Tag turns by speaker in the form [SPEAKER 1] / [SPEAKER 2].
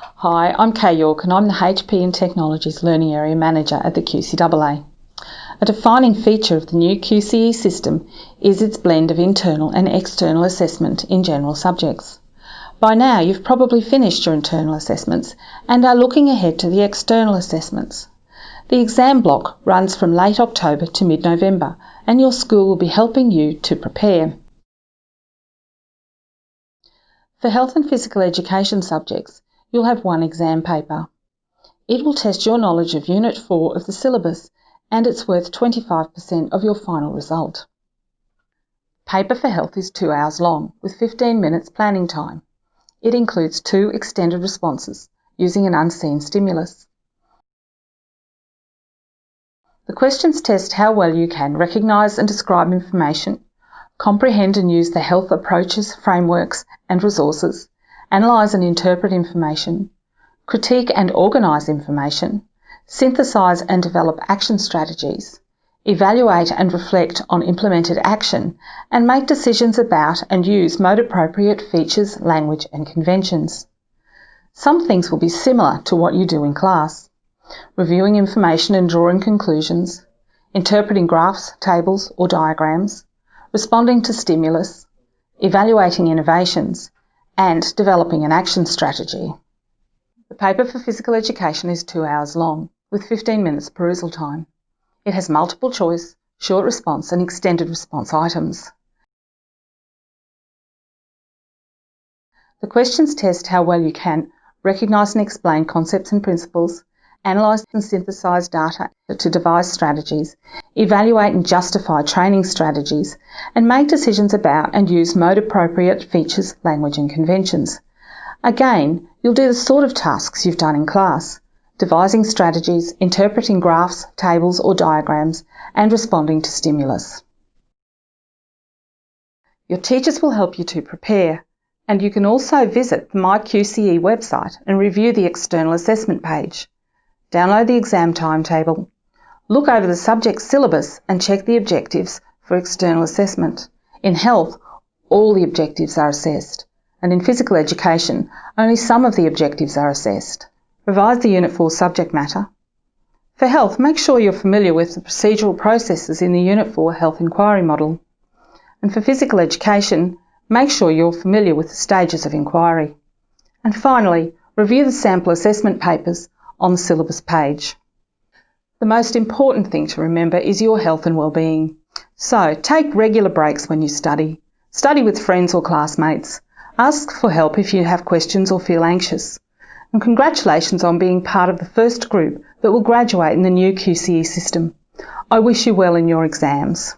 [SPEAKER 1] Hi, I'm Kay York and I'm the HPE and Technologies Learning Area Manager at the QCAA. A defining feature of the new QCE system is its blend of internal and external assessment in general subjects. By now you've probably finished your internal assessments and are looking ahead to the external assessments. The exam block runs from late October to mid-November and your school will be helping you to prepare. For health and physical education subjects, you'll have one exam paper. It will test your knowledge of Unit 4 of the syllabus and it's worth 25% of your final result. Paper for Health is two hours long with 15 minutes planning time. It includes two extended responses using an unseen stimulus. The questions test how well you can recognise and describe information, comprehend and use the health approaches, frameworks and resources, analyse and interpret information, critique and organise information, synthesise and develop action strategies, evaluate and reflect on implemented action, and make decisions about and use mode appropriate features, language, and conventions. Some things will be similar to what you do in class reviewing information and drawing conclusions, interpreting graphs, tables, or diagrams, responding to stimulus, evaluating innovations, and developing an action strategy. The paper for physical education is two hours long, with 15 minutes perusal time. It has multiple choice, short response and extended response items. The questions test how well you can recognise and explain concepts and principles, analyse and synthesise data to devise strategies, evaluate and justify training strategies, and make decisions about and use mode appropriate features, language and conventions. Again, you'll do the sort of tasks you've done in class, devising strategies, interpreting graphs, tables or diagrams, and responding to stimulus. Your teachers will help you to prepare, and you can also visit the MyQCE website and review the external assessment page. Download the exam timetable, look over the subject syllabus and check the objectives for external assessment. In health, all the objectives are assessed, and in physical education, only some of the objectives are assessed. Revise the Unit 4 subject matter. For health, make sure you're familiar with the procedural processes in the Unit 4 health inquiry model. And for physical education, make sure you're familiar with the stages of inquiry. And finally, review the sample assessment papers on the syllabus page. The most important thing to remember is your health and well-being. So take regular breaks when you study. Study with friends or classmates. Ask for help if you have questions or feel anxious. And congratulations on being part of the first group that will graduate in the new QCE system. I wish you well in your exams.